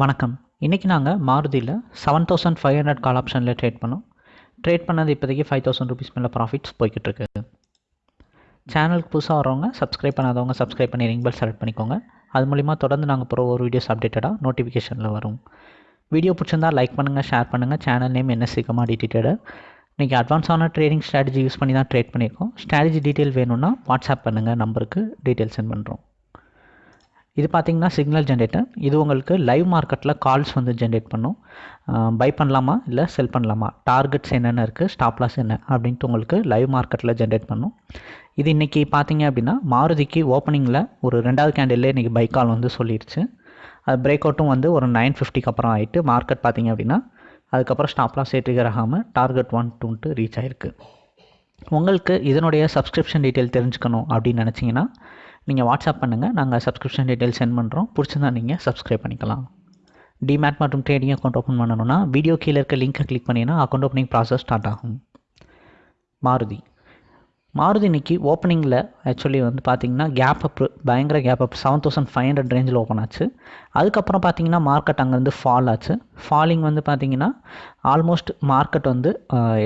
வணக்கம். இன்றைக்கி நாங்கள் மாருதியில் seven thousand five hundred call ஆப்ஷனில் ட்ரேட் பண்ணோம். ட்ரேட் பண்ணது இப்போதைக்கு ஃபைவ் தௌசண்ட் ருபீஸ் மேலே ப்ராஃபிட்ஸ் போய்கிட்டு இருக்கு. சேனலுக்கு புதுசாக வரவங்க சப்ஸ்கிரைப் பண்ணாதவங்க சப்ஸ்கிரைப் பண்ணி ரிங் பெல் செலக்ட் பண்ணிக்கோங்க. அது மூலிமா தொடர்ந்து நாங்கள் போகிற ஒரு வீடியோஸ் அப்டேட்டடாக நோட்டிஃபிகேஷனில் வரும். வீடியோ பிடிச்சிருந்தா லைக் பண்ணுங்கள் ஷேர் பண்ணுங்கள் சேனல் நேம் என்ன சீக்கிரமாக டிட்டேட்டடு இன்றைக்கி அட்வான்ஸான ட்ரேடிங் ஸ்ட்ராட்டஜி யூஸ் பண்ணி தான் ட்ரேட் பண்ணியிருக்கோம். ஸ்ட்ராட்டஜி டீட்டெயில் வேணும்னா வாட்ஸ்அப் பண்ணுங்கள் நம்பருக்கு டீட்டெயில் சென்ட் பண்ணுறோம் இது பார்த்தீங்கன்னா சிக்னல் ஜென்ரேட்டர் இது உங்களுக்கு லைவ் மார்க்கெட்டில் கால்ஸ் வந்து ஜென்ரேட் பண்ணும். பை பண்ணலாமா? இல்லை செல் பண்ணலாமா? டார்கெட்ஸ் என்னென்ன இருக்குது ஸ்டாப்லாஸ் என்ன? அப்படின்ட்டு உங்களுக்கு லைவ் மார்க்கெட்டில் ஜென்ரேட் பண்ணும். இது இன்றைக்கி பார்த்தீங்க அப்படின்னா மாருதிக்கு ஓப்பனிங்கில் ஒரு ரெண்டாவது கேண்டில் இன்றைக்கி பை கால் வந்து சொல்லிடுச்சு அது பிரேக் அவுட்டும் வந்து ஒரு நைன் ஃபிஃப்டிக்கு அப்புறம் ஆகிட்டு மார்க்கெட் பார்த்தீங்க அப்படின்னா அதுக்கப்புறம் ஸ்டாப்லாஸ் லாஸ் ஆகாமல் டார்கெட் ஒன் டூன்ட்டு ரீச் ஆகிருக்கு உங்களுக்கு இதனுடைய சப்ஸ்கிரிப்ஷன் டீட்டெயில் தெரிஞ்சுக்கணும் அப்படின்னு நினச்சிங்கன்னா நீங்கள் வாட்ஸ்அப் பண்ணுங்கள் நாங்கள் சப்ஸ்கிரிப்ஷன் டீட்டெயில் சென்ட் பண்ணுறோம் பிடிச்சிருந்தா நீங்கள் சப்ஸ்கிரைப் பண்ணிக்கலாம். டிமேட் மற்றும் ட்ரேடிங் அக்கௌண்ட் ஓப்பன் பண்ணணும்னா வீடியோ கீழே இருக்க லிங்க்கை கிளிக் பண்ணிங்கன்னா அக்கௌண்ட் ஓப்பனிங் ப்ராசஸ் ஸ்டார்ட் ஆகும். மாருதி. மாருதி இன்னைக்கு ஓப்பனிங்கில் ஆக்சுவலி வந்து பார்த்திங்கன்னா கேப் அப் பயங்கர gap up seven thousand five hundred ரேஞ்சில் ஓப்பன் ஆச்சு. அதுக்கப்புறம் பார்த்தீங்கன்னா மார்க்கெட் அங்கேருந்து ஃபால் ஆச்சு. ஃபாலிங் வந்து பார்த்தீங்கன்னா ஆல்மோஸ்ட் மார்க்கெட் வந்து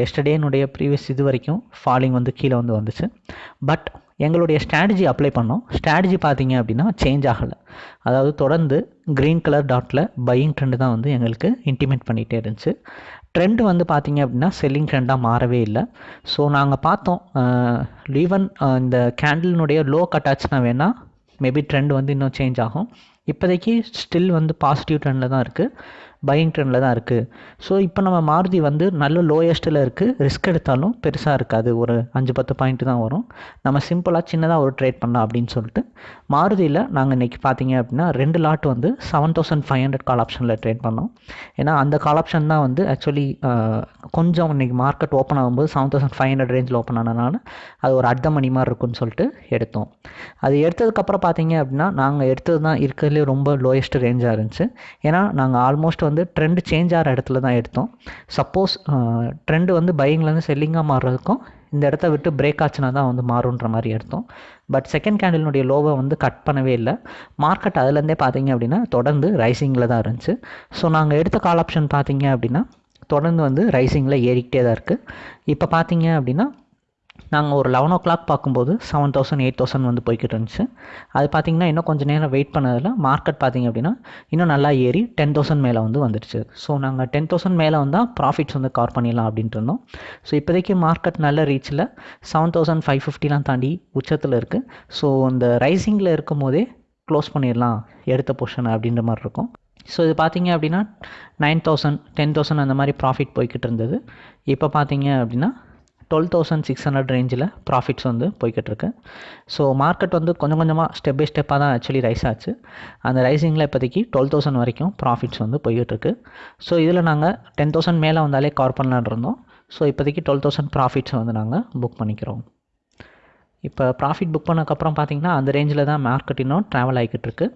எஸ்டர்டேனுடைய ப்ரீவியஸ் இது வரைக்கும் ஃபாலிங் வந்து கீழே வந்து வந்துச்சு. பட் எங்களுடைய ஸ்ட்ராட்டஜி அப்ளை பண்ணோம். ஸ்ட்ராட்டஜி பார்த்தீங்க அப்படின்னா சேஞ்ச் ஆகலை. அதாவது தொடர்ந்து க்ரீன் கலர் டாட்டில் பையிங் ட்ரெண்டு தான் வந்து எங்களுக்கு இன்டிமேட் பண்ணிகிட்டே இருந்துச்சு. ட்ரெண்டு வந்து பார்த்தீங்க அப்படின்னா செல்லிங் ட்ரெண்டாக மாறவே இல்லை. ஸோ நாங்கள் பார்த்தோம் ஈவன் இந்த கேண்டிலினுடைய லோ கட்டாச்சுனா வேணால் மேபி ட்ரெண்ட் வந்து இன்னும் சேஞ்ச் ஆகும். இப்போதைக்கு ஸ்டில் வந்து பாசிட்டிவ் ட்ரெண்டில் தான் இருக்குது பையிங் ட்ரெண்டில் தான் இருக்குது ஸோ இப்போ நம்ம மாருதி வந்து நல்ல லோயஸ்ட்டில் இருக்குது ரிஸ்க் எடுத்தாலும் பெருசாக இருக்காது. ஒரு அஞ்சு பத்து பாயிண்ட் தான் வரும். நம்ம சிம்பிளாக சின்னதாக ஒரு ட்ரேட் பண்ணலாம் அப்படின்னு சொல்லிட்டு மாருதியில் நாங்கள் இன்றைக்கி பார்த்தீங்க அப்படின்னா ரெண்டு லாட் வந்து seven thousand five hundred call ஆப்ஷனில் ட்ரேட் பண்ணோம். ஏன்னா அந்த கால் ஆப்ஷன் தான் வந்து ஆக்சுவலி கொஞ்சம் இன்றைக்கி மார்க்கெட் ஓப்பன் ஆகும்போது செவன் தௌசண்ட் ஃபைவ் ஹண்ட்ரட் ரேஞ்சில் ஓப்பன் ஆனதுனால அது ஒரு அர்த்த மணி மாதிரி இருக்கும்னு சொல்லிட்டு எடுத்தோம். அது எடுத்ததுக்கப்புறம் பார்த்தீங்க அப்படின்னா நாங்கள் எடுத்தது தான் இருக்கிறதுலே ரொம்ப லோயஸ்ட் ரேஞ்சாக இருந்துச்சு. ஏன்னா நாங்கள் ஆல்மோஸ்ட் வந்து ட்ரெண்டு சேஞ்ச் ஆகிற இடத்துல தான் எடுத்தோம். சப்போஸ் ட்ரெண்டு வந்து பையிங்லேருந்து செல்லிங்காக மாறுறதுக்கும் இந்த இடத்த விட்டு பிரேக் ஆச்சுனா தான் வந்து மாறுன்ற மாதிரி எடுத்தோம். பட் செகண்ட் கேண்டிலினுடைய லோவை வந்து கட் பண்ணவே இல்லை. மார்க்கெட் அதுலேருந்தே பார்த்தீங்க அப்படின்னா தொடர்ந்து ரைசிங்கில் தான் இருந்துச்சு. ஸோ நாங்கள் எடுத்த கால் ஆப்ஷன் பார்த்தீங்க அப்படின்னா தொடர்ந்து வந்து ரைசிங்கில் ஏறிக்கிட்டே தான் இருக்குது இப்போ பார்த்தீங்க அப்படின்னா நாங்கள் ஒரு லெவன் ஓ கிளாக் பார்க்கும்போது செவன் தௌசண்ட் எயிட் தௌசண்ட் வந்து போய்கிட்டு இருந்துச்சு. அது பார்த்திங்கன்னா இன்னும் கொஞ்சம் நேரம் வெயிட் பண்ணதில் மார்க்கெட் பார்த்திங்க அப்படின்னா இன்னும் நல்லா ஏறி டென் தௌசண்ட் மேலே வந்து வந்துடுச்சு ஸோ நாங்கள் டென் தௌசண்ட் மேலே வந்தால் ப்ராஃபிட்ஸ் வந்து கவர் பண்ணிடலாம் அப்படின்ட்டு இருந்தோம். ஸோ இப்போதைக்கு மார்க்கெட் நல்ல ரீச்சில் செவன் தௌசண்ட் ஃபைவ் ஃபிஃப்டிலாம் தாண்டி உச்சத்தில் இருக்குது ஸோ அந்த ரைசிங்கில் இருக்கும் போதே க்ளோஸ் பண்ணிடலாம் எடுத்த போர்ஷன் அப்படின்ற மாதிரி இருக்கும். ஸோ இது பார்த்தீங்க அப்படின்னா நைன் தௌசண்ட் டென் தௌசண்ட் அந்த மாதிரி ப்ராஃபிட் போய்கிட்டு இருந்தது. இப்போ பார்த்தீங்க அப்படின்னா டுவெல் தௌசண்ட் சிக்ஸ் ஹண்ட்ரட் ரேஞ்சில் ப்ராஃபிட்ஸ் வந்து போய்கிட்டிருக்கு. ஸோ மார்க்கெட் வந்து கொஞ்சம் கொஞ்சமாக ஸ்டெப் பை ஸ்டெப்பாக தான் ஆக்சுவலி ரைஸ் ஆச்சு. அந்த ரைசிங்கில் இப்போதைக்கு டுவெல் தௌசண்ட் வரைக்கும் ப்ராஃபிட்ஸ் வந்து போய்கிட்டிருக்கு. ஸோ இதில் நாங்கள் டென் தௌசண்ட் மேலே வந்தாலே கவர் பண்ணலான் இருந்தோம். ஸோ இப்போதைக்கு டுவெல் தௌசண்ட் ப்ராஃபிட்ஸ் வந்து நாங்கள் புக் பண்ணிக்கிறோம். இப்போ ப்ராஃபிட் புக் பண்ணக்கப்புறம் பார்த்தீங்கன்னா அந்த ரேஞ்சில் தான் மார்க்கெட் இன்னும் ட்ராவல் ஆகிக்கிட்டு இருக்கு.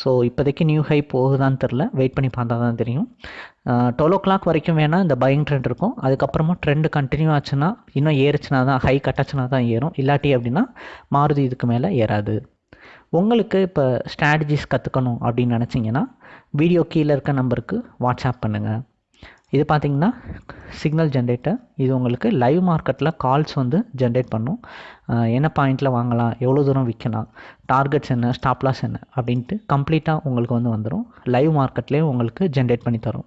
ஸோ இப்போதைக்கு நியூ ஹை போகுதான்னு தெரில வெயிட் பண்ணி பார்த்தா தான் தெரியும். டுவெல் ஓ கிளாக் வரைக்கும் வேணால் இந்த பையிங் ட்ரெண்ட் இருக்கும். அதுக்கப்புறமா ட்ரெண்டு கண்டினியூ ஆச்சுன்னா இன்னும் ஏறிச்சுனா தான் ஹை கட்டாச்சுனா தான் ஏறும். இல்லாட்டி அப்படின்னா மாறுதி இதுக்கு மேலே ஏறாது. உங்களுக்கு இப்போ ஸ்ட்ராட்டஜிஸ் கற்றுக்கணும் அப்படின்னு நினச்சிங்கன்னா வீடியோ கீழே இருக்க நம்பருக்கு வாட்ஸ்அப் பண்ணுங்கள் இது பார்த்திங்கன்னா சிக்னல் ஜென்ரேட்டர் இது உங்களுக்கு லைவ் மார்க்கெட்டில் கால்ஸ் வந்து ஜென்ரேட் பண்ணும். என்ன பாயிண்டில் வாங்கலாம் எவ்வளோ தூரம் விற்கலாம் டார்கெட்ஸ் என்ன ஸ்டாப்லாஸ் என்ன அப்படின்ட்டு கம்ப்ளீட்டாக உங்களுக்கு வந்து வந்துடும் லைவ் மார்க்கெட்லேயே உங்களுக்கு ஜென்ரேட் பண்ணி தரும்.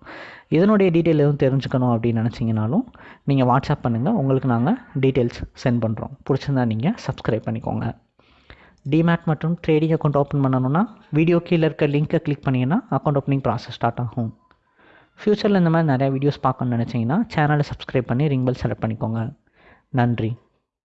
இதனுடைய டீட்டெயில் எதுவும் தெரிஞ்சுக்கணும் அப்படின்னு நினச்சிங்கனாலும் நீங்கள் வாட்ஸ்அப் பண்ணுங்கள் உங்களுக்கு நாங்கள் டீட்டெயில்ஸ் சென்ட் பண்ணுறோம் பிடிச்சிருந்தா நீங்கள் சப்ஸ்கிரைப் பண்ணிக்கோங்க. டிமேட் மற்றும் ட்ரேடிங் அக்கௌண்ட் ஓப்பன் பண்ணணும்னா வீடியோ கீழே இருக்க லிங்க்கை கிளிக் பண்ணிங்கன்னா அக்கௌண்ட் ஓப்பனிங் ப்ராசஸ் ஸ்டார்ட் ஆகும். ஃப்யூச்சரில் இந்த மாதிரி நிறையா வீடியோஸ் பார்க்கணுன்னு நினச்சிங்கன்னா சேனலை சப்ஸ்கிரைப் பண்ணி ரிங் பெல் செலக்ட் பண்ணிக்கோங்க. நன்றி.